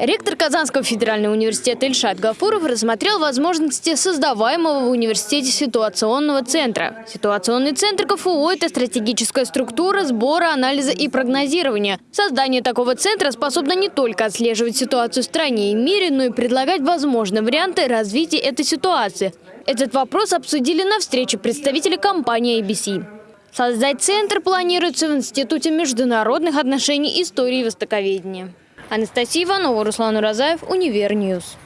Ректор Казанского федерального университета Ильшат Гафуров рассмотрел возможности создаваемого в университете ситуационного центра. Ситуационный центр КФУ – это стратегическая структура сбора, анализа и прогнозирования. Создание такого центра способно не только отслеживать ситуацию в стране и мире, но и предлагать возможные варианты развития этой ситуации. Этот вопрос обсудили на встрече представители компании ABC. Создать центр планируется в Институте международных отношений истории и востоковедения. Анастасия Иванова, Руслан Уразаев, Универньюз.